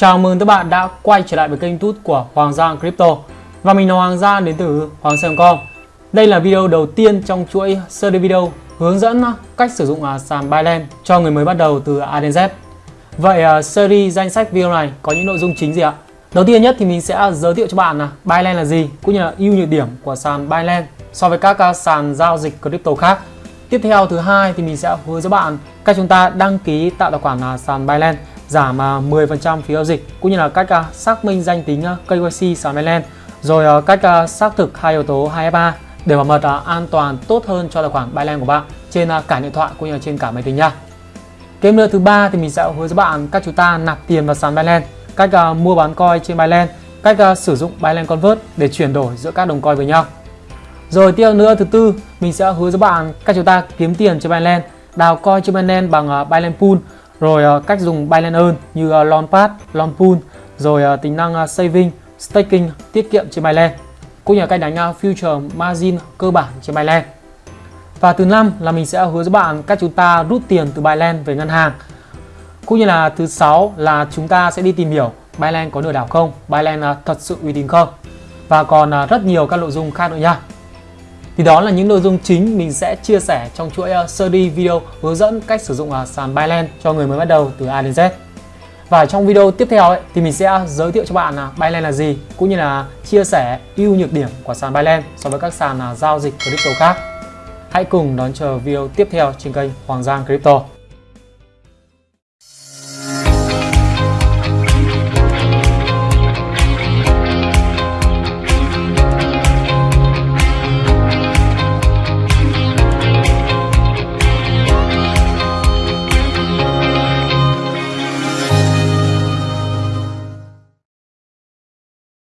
Chào mừng các bạn đã quay trở lại với kênh YouTube của Hoàng Giang Crypto. Và mình là Hoàng Giang, đến từ Hoàng Sơn.com Đây là video đầu tiên trong chuỗi series video hướng dẫn cách sử dụng à, sàn Binance cho người mới bắt đầu từ A đến Z. Vậy à, series danh sách video này có những nội dung chính gì ạ? Đầu tiên nhất thì mình sẽ giới thiệu cho bạn là Binance là gì, cũng như là ưu nhược điểm của sàn Binance so với các à, sàn giao dịch crypto khác. Tiếp theo thứ hai thì mình sẽ hướng dẫn bạn cách chúng ta đăng ký tạo tài khoản sàn Binance giảm à, 10% phí giao dịch cũng như là cách à, xác minh danh tính à, KYC sàn Binance rồi cách xác thực hai yếu tố 2FA để bảo mật an toàn tốt hơn cho tài khoản Binance của bạn trên cả điện thoại cũng như là trên cả máy tính nha. Game nữa thứ ba thì mình sẽ hướng dẫn bạn cách chúng ta nạp tiền vào sàn Binance, cách mua bán coin trên Binance, cách sử dụng Binance Convert để chuyển đổi giữa các đồng coin với nhau. Rồi tiếp nữa thứ tư mình sẽ hướng dẫn bạn cách chúng ta kiếm tiền trên Binance, đào coin trên Binance bằng Binance Pool rồi uh, cách dùng Binance Earn như ờ, uh, Launchpad, Launchpool, rồi uh, tính năng uh, saving, staking, tiết kiệm trên Binance, cũng như là cách đánh uh, future margin cơ bản trên Binance. Và thứ năm là mình sẽ hướng dẫn bạn cách chúng ta rút tiền từ Binance về ngân hàng. Cũng như là thứ sáu là chúng ta sẽ đi tìm hiểu Binance có lừa đảo không, Binance uh, thật sự uy tín không. Và còn uh, rất nhiều các nội dung khác nữa nha. Thì đó là những nội dung chính mình sẽ chia sẻ trong chuỗi ờ, series video hướng dẫn cách sử dụng ờ, sàn Binance cho người mới bắt đầu từ A đến Z. Và trong video tiếp theo ấy, thì mình sẽ ờ, giới thiệu cho bạn là Binance là gì cũng như là chia sẻ ưu nhược điểm của sàn Binance so với các sàn giao dịch crypto khác. Hãy cùng đón chờ video tiếp theo trên kênh Hoàng Giang Crypto.